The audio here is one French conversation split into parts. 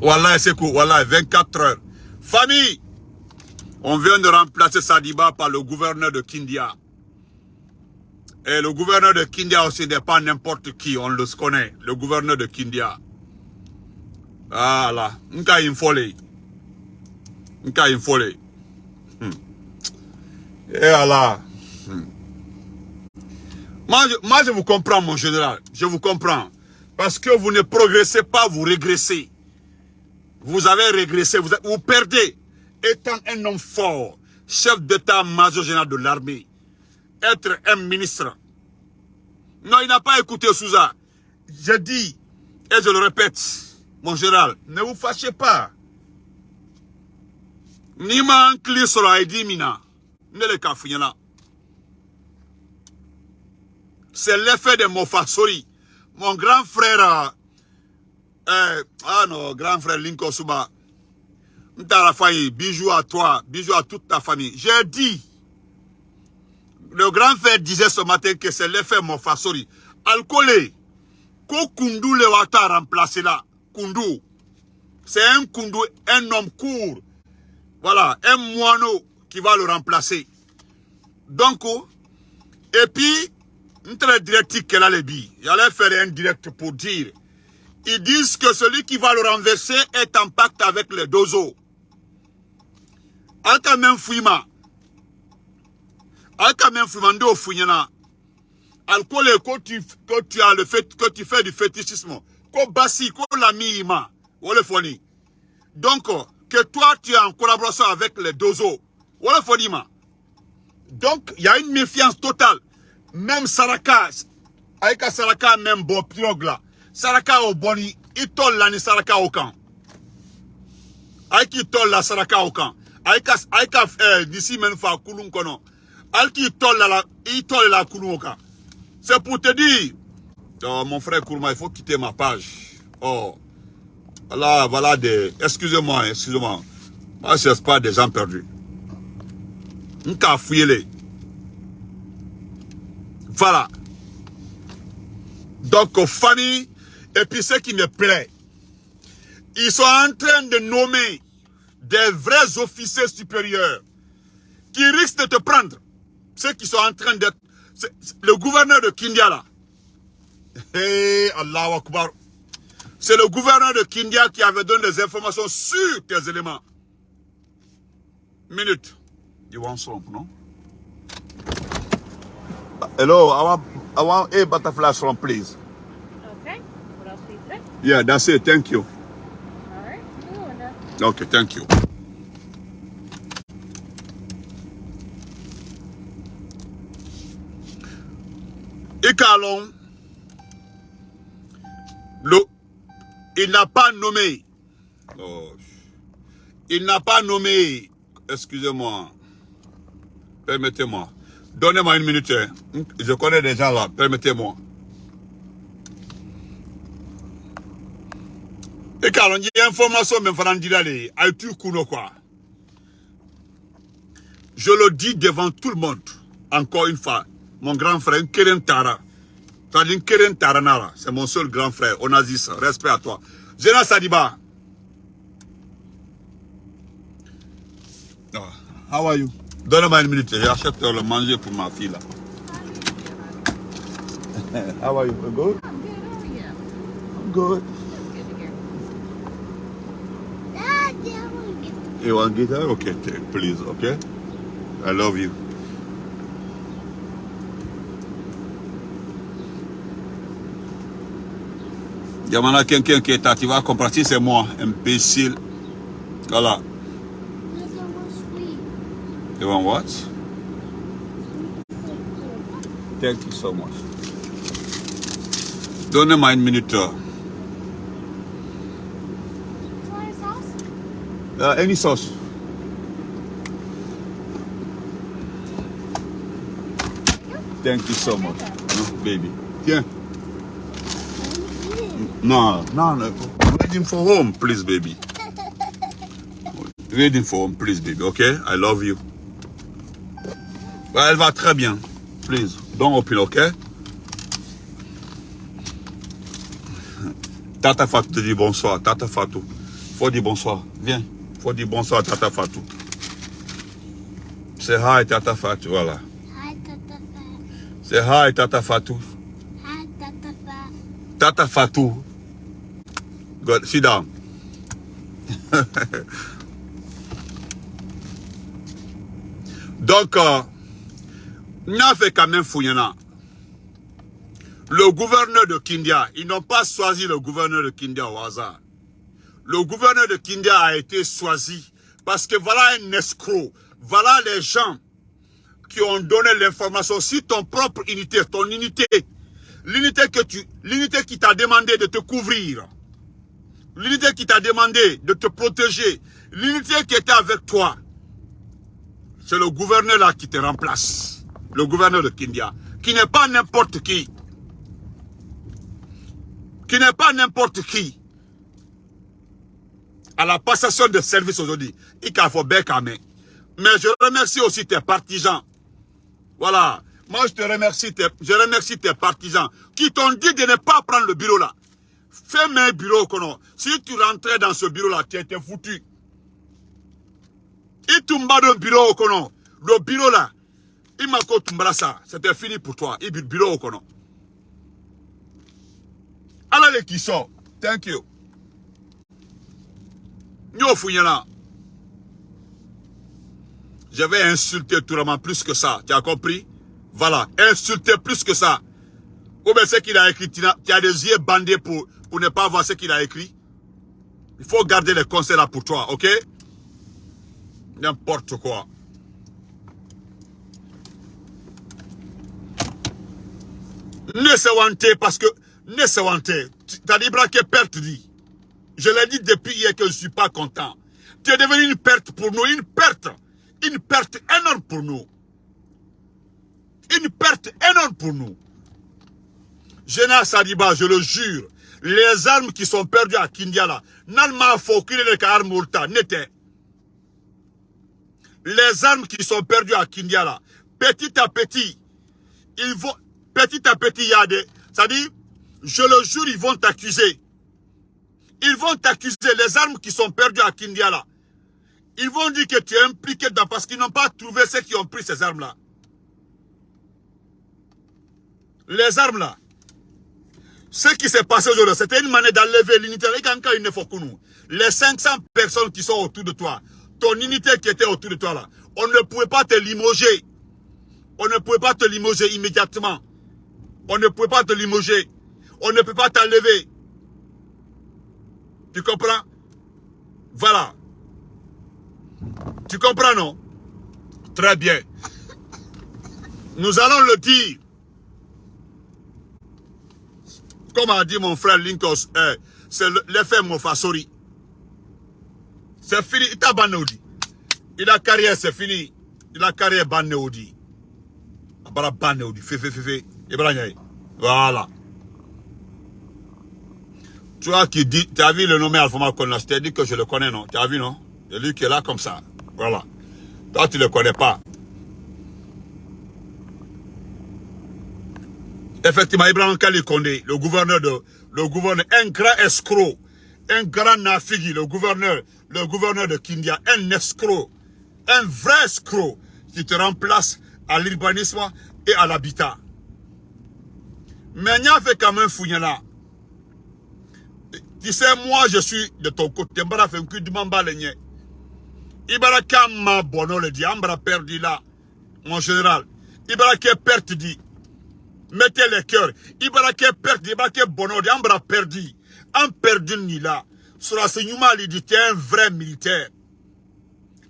Voilà, c'est quoi Voilà, 24 heures. Famille, on vient de remplacer Sadiba par le gouverneur de Kindia. Et le gouverneur de Kindia aussi n'est pas n'importe qui, on le connaît. Le gouverneur de Kindia. Voilà. Nka infole. Nka infole. Hmm. Et voilà. Hmm. Moi je, moi, je vous comprends, mon général. Je vous comprends. Parce que vous ne progressez pas, vous régressez. Vous avez régressé, vous, vous perdez. Étant un homme fort, chef d'état-major général de l'armée, être un ministre. Non, il n'a pas écouté Souza. Je dis, et je le répète, mon général, ne vous fâchez pas. Ni ma clé sur la mina. Ne le là. C'est l'effet de Mofasori. Mon grand frère, euh, ah non, grand frère Linko Suba, la famille, bijou à toi, bijou à toute ta famille. J'ai dit, le grand frère disait ce matin que c'est l'effet Mofasori. Alcoolé, ko Kundu le wata remplacer là. Kundu. C'est un Kundu, un homme court. Voilà, un moineau qui va le remplacer. Donc, et puis, très direct qu'elle a les billes. J'allais faire un direct pour dire. Ils disent que celui qui va le renverser est en pacte avec les dozo. Alka même fouima. Alka même fouima ndo fouina. Alcool quand tu, tu as le fait, que tu fais du fétichisme. Ko basi, ko l'ami ima. Wole foni. Donc, que toi tu es en collaboration avec les dozo. Wole foni ma. Donc, il y a une méfiance totale. Même Saraka, Aïka Saraka même pirogue là. Saraka au boni, il tol la ni Saraka au camp. Aïki tol la Saraka au camp. Aïka, Aïka, eh, d'ici même fa kulun kono. Alki tol la, la kulun au camp. C'est pour te dire, oh, mon frère Kourma, il faut quitter ma page. Oh, là, voilà des, excusez-moi, excusez-moi. Moi, je pas des gens perdus. Nka fouillez Voilà. Donc, aux familles, et puis ce qui me plaît, ils sont en train de nommer des vrais officiers supérieurs qui risquent de te prendre. Ceux qui sont en train d'être... Le gouverneur de Kindia là. Hey, Allah Akbar. C'est le gouverneur de Kindia qui avait donné des informations sur tes éléments. Minute. You want some, no? Hello, I want, I want a butterfly swamp, please. Okay. What else do you say? Yeah, that's it. Thank you. All right. Okay, thank you. Ikalon, le, il n'a pas nommé, oh, il n'a pas nommé, excusez-moi, permettez-moi, donnez-moi une minute, hein. je connais des gens là, permettez-moi. Ikalon, il y a information, même Farandilale, a tu kuno quoi. Je le dis devant tout le monde, encore une fois, mon grand frère, Keren Tara. C'est-à-dire Keren Taranara, c'est mon seul grand frère, Onazis, respect à toi. Zena Sadiba. Ah, how are you? Donne-moi une minute, j'achète le manger pour ma fille là. how are you? Good? I'm good. How are you? I'm good. You want guitar? Okay, take, please, okay? I love you. Yamana quelqu'un qui est là, tu vas comprendre, si c'est moi, imbécile. Voilà. You want what? Thank you so much. Donnez-moi une minute. Try sauce? Any sauce? Thank you so much. No, baby. Tiens. No, no, no. Waiting for home, please, baby. Waiting for home, please, baby. Okay? I love you. Elle va très bien. Please, don't open, okay? Tata Fatou te dit bonsoir. Tata Fatou. Faut dire bonsoir. Viens. Faut dire bonsoir à Tata Fatou. C'est hi Tata Fatou, voilà. Hi, Tata Fat. C'est hi Tata Fatou. Hi, Tata Fat. Tata Fatou. Good. Sit down. Donc, euh, n'a fait quand même Fouillana. Le gouverneur de Kindia, ils n'ont pas choisi le gouverneur de Kindia au hasard. Le gouverneur de Kindia a été choisi parce que voilà un escroc. Voilà les gens qui ont donné l'information sur ton propre unité, ton unité. L'unité que tu, l'unité qui t'a demandé de te couvrir. L'unité qui t'a demandé de te protéger. L'unité qui était avec toi. C'est le gouverneur là qui te remplace. Le gouverneur de Kindia. Qui n'est pas n'importe qui. Qui n'est pas n'importe qui. À la passation de service aujourd'hui. Mais je remercie aussi tes partisans. Voilà. Moi, je te remercie, je remercie tes partisans qui t'ont dit de ne pas prendre le bureau là. Fais un bureau, kono. Si tu rentrais dans ce bureau là, tu étais foutu. Il tomba dans le bureau, kono. Le bureau là, il m'a tombé ça. C'était fini pour toi. Il bureau, kono. Alors qui sont, thank you. Nous fouillons Je vais insulter tout le monde plus que ça. Tu as compris? Voilà. Insulter plus que ça. Ou bien ce qu'il a écrit, tu as, des yeux bandés pour, pour ne pas voir ce qu'il a écrit. Il faut garder les conseils là pour toi, ok? N'importe quoi. Ne se wanter parce que, ne se wanter. T'as dit braquer perte dit. Je l'ai dit depuis hier que je ne suis pas content. Tu es devenu une perte pour nous, une perte. Une perte énorme pour nous. Une perte énorme pour nous. Jena Sadiba, je le jure, les armes qui sont perdues à Kindiala, n'alma ait armes n'était. Les armes qui sont perdues à Kindiala, petit à petit, ils vont, petit à petit, il y a des, ça dit, je le jure, ils vont t'accuser. Ils vont t'accuser, les armes qui sont perdues à Kindiala. Ils vont dire que tu es impliqué dans, parce qu'ils n'ont pas trouvé ceux qui ont pris ces armes-là. Les armes-là. Ce qui s'est passé aujourd'hui, c'était une manière d'enlever l'unité. Les 500 personnes qui sont autour de toi, ton unité qui était autour de toi là, on ne pouvait pas te limoger. On ne pouvait pas te limoger immédiatement. On ne pouvait pas te limoger. On ne peut pas t'enlever. Tu comprends? Voilà. Tu comprends, non? Très bien. Nous allons le dire. Comme a dit mon frère Lincoln, eh, c'est l'effet Mofasori. C'est fini. Il a bannéodi. Il a carrière, c'est fini. Il a carrière bannéodi. Il a bannéodi. Fé, fé, fé, fé. Voilà. Tu vois qui dit, tu as vu le nommé Alpha Malcolm, je t'ai dit que je le connais, non? Tu as vu, non? C'est lui qui est là comme ça. Voilà. Toi, tu ne le connais pas. Effectivement, Ibrahim Kali Kondé, le gouverneur de, le gouverneur, un grand escroc, un grand nafigi, le gouverneur, le gouverneur de Kindia, un escroc, un vrai escroc qui te remplace à l'urbanisme et à l'habitat. Mais il y a fait quand même là. Tu sais, moi, je suis de ton côté. Mbara cul de mambalenye. Ibara kama bono le dit. Ambra perdu là. Mon général. Ibara qui perte dit. Mettez les cœurs. Ibara qui perte dit. Ibara qui bono dit. Ambra perdu. En perdu ni là. Sur la il dit, tu es un vrai militaire.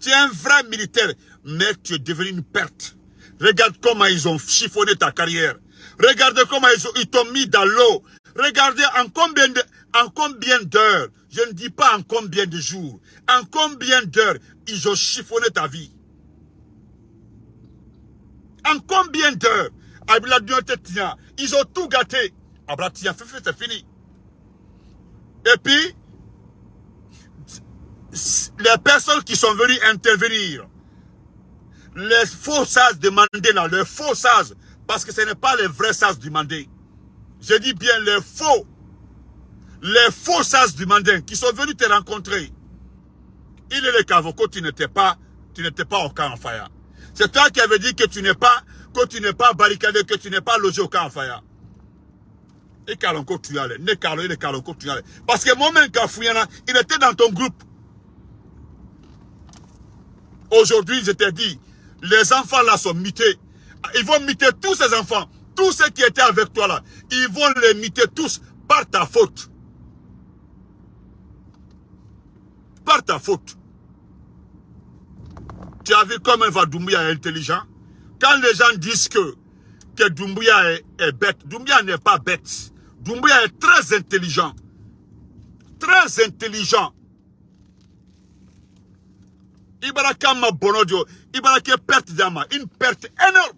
Tu es un vrai militaire. Mais tu es devenu une perte. Regarde comment ils ont chiffonné ta carrière. Regardez comment ils t'ont mis dans l'eau. Regardez en combien de, en combien d'heures, je ne dis pas en combien de jours, en combien d'heures ils ont chiffonné ta vie? En combien d'heures? Ils ont tout gâté. c'est fini. Et puis, les personnes qui sont venues intervenir, les faux sages demandés là, les faux sages, parce que ce n'est pas les vrais sages demandés. Je dis bien les faux les faux sages du Mandin qui sont venus te rencontrer, Il est le Kavoko, tu n'étais pas, tu n'étais pas au camp en fire. C'est toi qui avais dit que tu n'es pas, que tu n'es pas barricadé, que tu n'es pas logé au camp en fire. Et Kalonko tu allais, ne Kalo, il Kalonko tu allais. Parce que moi-même, Kafouyana, il était dans ton groupe. Aujourd'hui, je t'ai dit, les enfants là sont mutés. Ils vont muter tous ces enfants. Tous ceux qui étaient avec toi là, ils vont les muter tous par ta faute. Ta faute. Tu as vu comment Doumbouya est intelligent Quand les gens disent que, que Doumbouya est, bête, Doumbouya n'est pas bête. Doumbouya est très intelligent. Très intelligent. Ibara kama bonodio, Ibara qui perte d'ama, une perte énorme.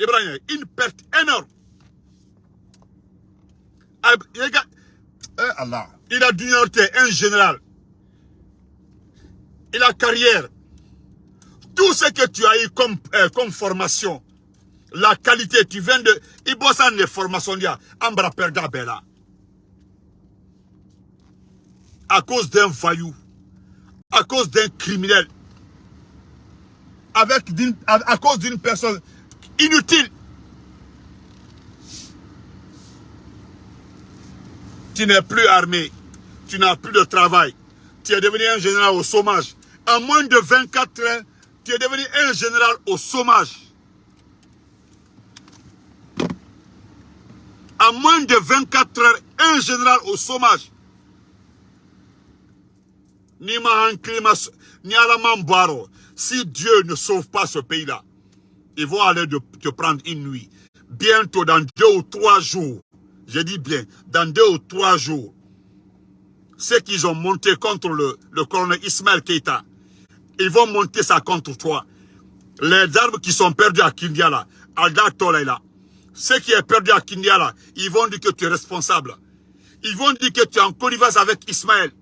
Ibrahim, une perte énorme. Il a d'uniorité, un général. Il a carrière. Tout ce que tu as eu comme, euh, formation, la qualité, tu viens de... Il bosse en formation, il y a Ambra Perda Bella. À cause d'un voyou, à cause d'un criminel, avec à cause d'une personne inutile. Tu n'es plus armé, tu n'as plus de travail, tu es devenu un général au chômage. En moins de 24 heures, tu es devenu un général au chômage. En moins de 24 heures, un général au chômage. Ni ni Si Dieu ne sauve pas ce pays-là, ils vont aller te prendre une nuit. Bientôt, dans deux ou trois jours, je dis bien, dans deux ou trois jours, ceux qu'ils ont monté contre le, colonel Ismaël Keita, ils vont monter ça contre toi. Les armes qui sont perdues à Kindiala, Alda Tolela, ceux qui est perdu à Kindiala, ils vont dire que tu es responsable. Ils vont dire que tu es en connivence avec Ismaël.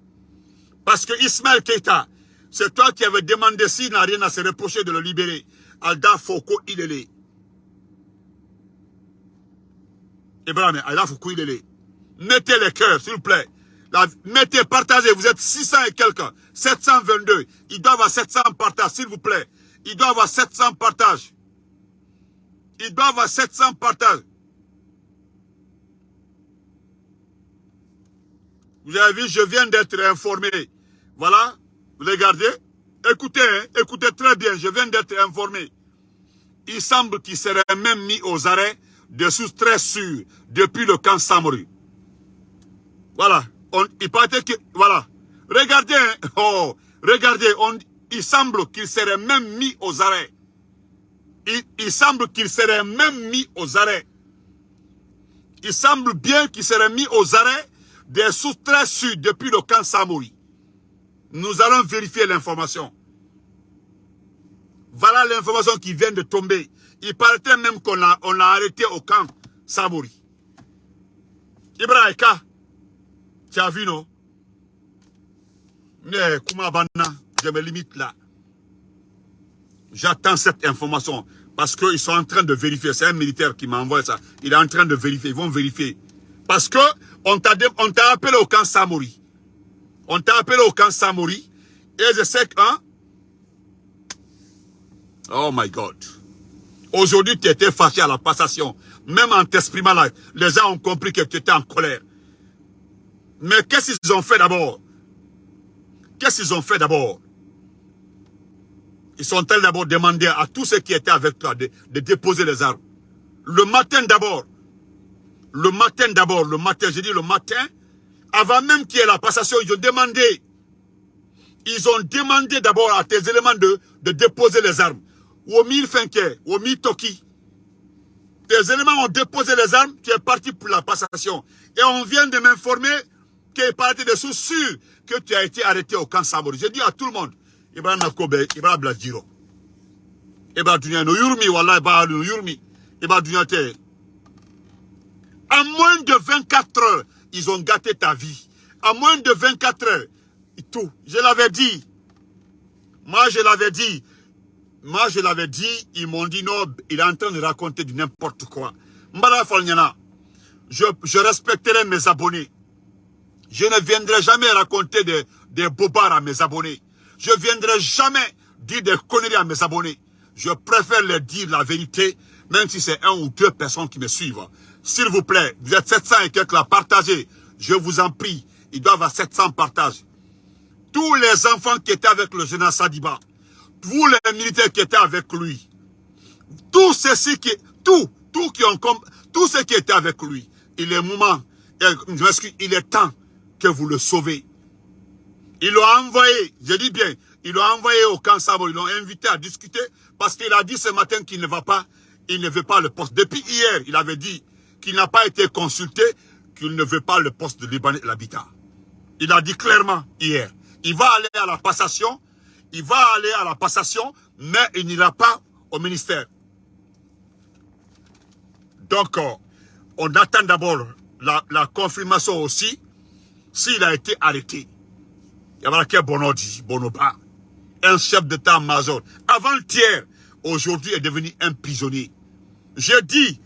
Parce que Ismaël Keita, c'est toi qui avais demandé s'il n'a rien à se reprocher de le libérer. Alda Foko Ilele. Ibrahim, Alda Foko Ilele. Mettez les cœurs, s'il vous plaît. mettez, partagez. Vous êtes 600 et quelques. 722. Ils doivent avoir 700 partages, s'il vous plaît. Ils doivent avoir 700 partages. Ils doivent avoir 700 partages. Vous avez vu, je viens d'être informé. Voilà, vous regardez. Écoutez, hein, écoutez très bien, je viens d'être informé. Il semble qu'il serait même mis aux arrêts de sources très sûres depuis le camp Samori. Voilà, on, il paraît voilà. Regardez, oh, regardez, on, il semble qu'il serait même mis aux arrêts. Il, il semble qu'il serait même mis aux arrêts. Il semble bien qu'il serait mis aux arrêts des sources très sûres depuis le camp Samori. Nous allons vérifier l'information. Voilà l'information qui vient de tomber. Il paraît même qu'on l'a on arrêté au camp Samori. Ibrahim, tu as vu, non? Mais, je me limite là. J'attends cette information parce qu'ils sont en train de vérifier. C'est un militaire qui m'a envoyé ça. Il est en train de vérifier. Ils vont vérifier. Parce que on t'a appelé au camp Samori. On t'a appelé au camp Samori. Et je sais que... Hein? Oh my God. Aujourd'hui, tu étais fâché à la passation. Même en t'exprimant là, les gens ont compris que tu étais en colère. Mais qu'est-ce qu'ils ont fait d'abord? Qu'est-ce qu'ils ont fait d'abord? Ils sont allés d'abord demander à tous ceux qui étaient avec toi de, déposer les armes? Le matin d'abord. Le matin d'abord, le matin, j'ai dit le matin, avant même qu'il y ait la passation, ils ont demandé, ils ont demandé d'abord à tes éléments de déposer les armes. Womi Fenke, Womi Toki. Tes éléments ont déposé les armes, tu es parti pour la passation. Et on vient de m'informer qu'il parti de sous sûr que tu as été arrêté au camp Samori. J'ai dit à tout le monde, Ibrahim Nakobe, Ibrahim Bladjiro. Ibrahim Dunya no yurmi, Ibrahim yurmi. Ibrahim Dunya te. En moins de 24 heures, ils ont gâté ta vie. En moins de 24 heures, tout. Je l'avais dit. Moi, je l'avais dit. Moi, je l'avais dit. Ils m'ont dit non, il est en train de raconter du n'importe quoi. Je, je respecterai mes abonnés. Je ne viendrai jamais raconter des, bobards à mes abonnés. Je ne viendrai jamais dire des conneries à mes abonnés. Je préfère leur dire la vérité, même si c'est un ou deux personnes qui me suivent. S'il vous plaît, vous êtes 700 et quelques là, partagez. Je vous en prie, ils doivent avoir 700 partages. Tous les enfants qui étaient avec le général Sadiba, tous les militaires qui étaient avec lui, tous ceux qui, tout, tout qui ont, tous ceux qui étaient avec lui, il est moment, il est temps que vous le sauvez. Ils l'ont envoyé, je dis bien, ils l'ont envoyé au camp Sabo, ils l'ont invité à discuter parce qu'il a dit ce matin qu'il ne va pas, il ne veut pas le poste. Depuis hier, il avait dit qu'il n'a pas été consulté, qu'il ne veut pas le poste de Libanais l'habitat. Il a dit clairement hier. Il va aller à la passation, il va aller à la passation, mais il n'ira pas au ministère. Donc, euh, on attend d'abord la, confirmation aussi, s'il a été arrêté. Il y a un Bonodi, Bonoba, un chef d'état-major. Avant-hier, aujourd'hui est devenu un prisonnier. Je dis,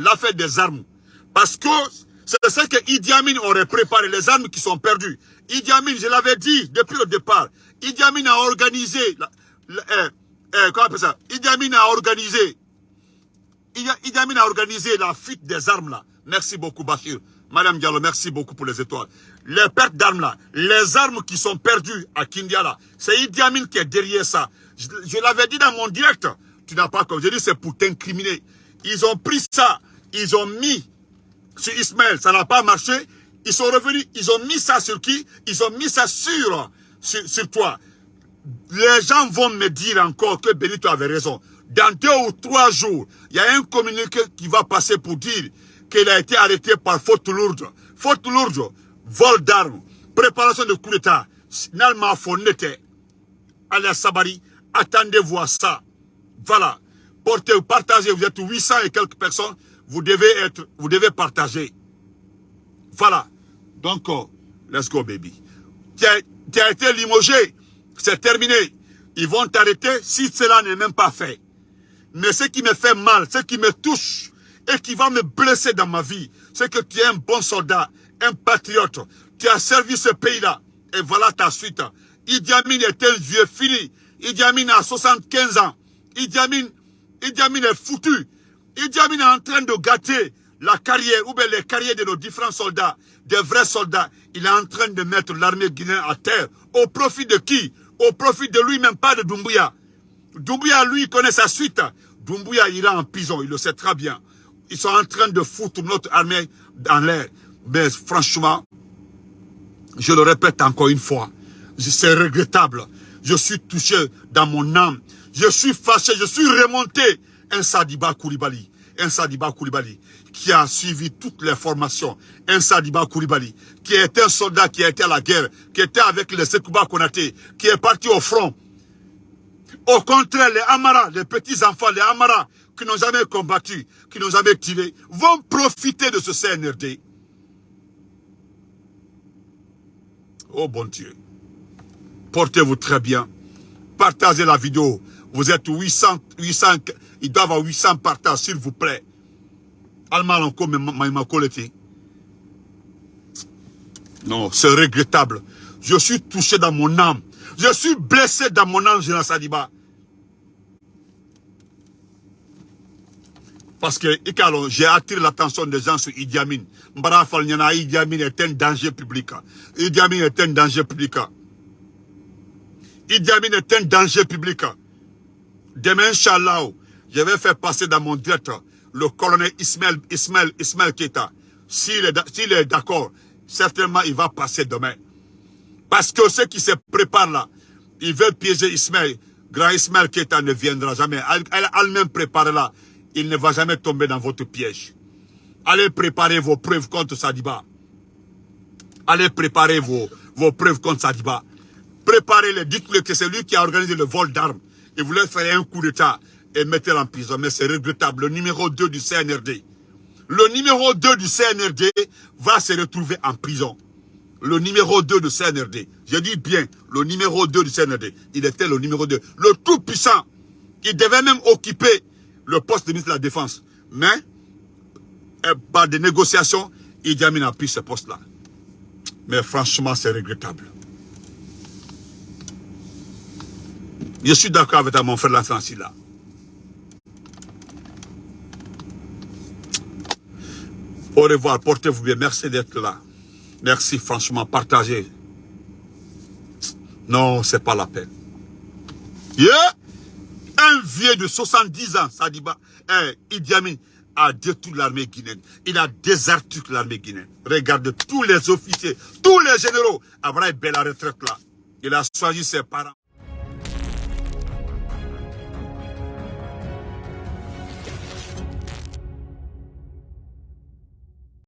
l'affaire des armes, parce que c'est ce que Idi Amin aurait préparé, les armes qui sont perdues. Idi Amin, je l'avais dit depuis le départ, Idi Amin a organisé, la, euh, euh, comment ça? Idi a organisé, Idi a organisé la fuite des armes là. Merci beaucoup Bachir. Madame Diallo, merci beaucoup pour les étoiles. Les pertes d'armes là, les armes qui sont perdues à Kindia là, c'est Idi Amin qui est derrière ça. Je, je l'avais dit dans mon direct, tu n'as pas comme je dis, c'est pour t'incriminer. Ils ont pris ça, ils ont mis sur Ismaël, ça n'a pas marché. Ils sont revenus, ils ont mis ça sur qui? Ils ont mis ça sur, sur, toi. Les gens vont me dire encore que Benito avait raison. Dans deux ou trois jours, il y a un communiqué qui va passer pour dire qu'il a été arrêté par faute lourde. Faute lourde, vol d'armes, préparation de coup d'État. Nalma Fonete, Alia Sabari, attendez-vous à ça. Voilà. Portez, partagez, vous êtes 800 et quelques personnes vous devez être, vous devez partager. Voilà. Donc, oh, let's go, baby. Tu as, tu as été limogé. C'est terminé. Ils vont t'arrêter si cela n'est même pas fait. Mais ce qui me fait mal, ce qui me touche et qui va me blesser dans ma vie, c'est que tu es un bon soldat, un patriote. Tu as servi ce pays-là. Et voilà ta suite. Idi Amin est un vieux fini. Idi Amin a 75 ans. Idi Amin, Idi Amin est foutu. Idi Amin est en train de gâter la carrière, ou bien les carrières de nos différents soldats, des vrais soldats. Il est en train de mettre l'armée guinéenne à terre. Au profit de qui? Au profit de lui-même, pas de Doumbouya. Doumbouya, lui, connaît sa suite. Doumbouya ira en prison, il le sait très bien. Ils sont en train de foutre notre armée dans l'air. Mais franchement, je le répète encore une fois, c'est regrettable. Je suis touché dans mon âme. Je suis fâché, je suis remonté. Un Sadiba Koulibaly, un Sadiba Koulibaly qui a suivi toutes les formations. Un Sadiba Koulibaly qui est un soldat qui a été à la guerre, qui était avec les Sekouba Konaté, qui est parti au front. Au contraire, les Amara, les petits-enfants, les Amara, qui n'ont jamais combattu, qui n'ont jamais tiré, vont profiter de ce CNRD. Oh bon Dieu. Portez-vous très bien. Partagez la vidéo. Vous êtes 800, 800, il doit avoir 800 partages, s'il vous plaît. Allemand encore, Non, c'est regrettable. Je suis touché dans mon âme. Je suis blessé dans mon âme, Général Sadiba. Parce que, j'ai attiré l'attention des gens sur Idi Amin. Idi Amin est un danger public. Idi Amin est un danger public. Idi Amin est un danger public. Demain, Inch'Allah, je vais faire passer dans mon direct le colonel Ismaël, Ismaël. S'il est, d'accord, certainement il va passer demain. Parce que ceux qui se préparent là, ils veulent piéger Ismaël. Grand Ismaël Keita ne viendra jamais. Elle elle-même préparé là. Il ne va jamais tomber dans votre piège. Allez préparer vos preuves contre Sadiba. Allez préparer vos, vos preuves contre Sadiba. Préparez-les. Dites-le que c'est lui qui a organisé le vol d'armes. Il voulait faire un coup d'État et mettre en prison. Mais c'est regrettable. Le numéro 2 du CNRD. Le numéro 2 du CNRD va se retrouver en prison. Le numéro 2 du CNRD. Je dis bien, le numéro 2 du CNRD. Il était le numéro 2. Le tout puissant. Il devait même occuper le poste de ministre de la Défense. Mais, euh, par des négociations, Idi Amin a pris ce poste-là. Mais franchement, c'est regrettable. Je suis d'accord avec mon frère Lanfranci là. Au revoir, portez-vous bien. Merci d'être là. Merci, franchement, partagez. Non, c'est pas la peine. Un vieux de 70 ans, Sadiba, eh, Idi Amin, a détruit l'armée guinéenne. Il a déserté l'armée guinéenne. Regardez tous les officiers, tous les généraux. Après, belle retraite là. Il a choisi ses parents.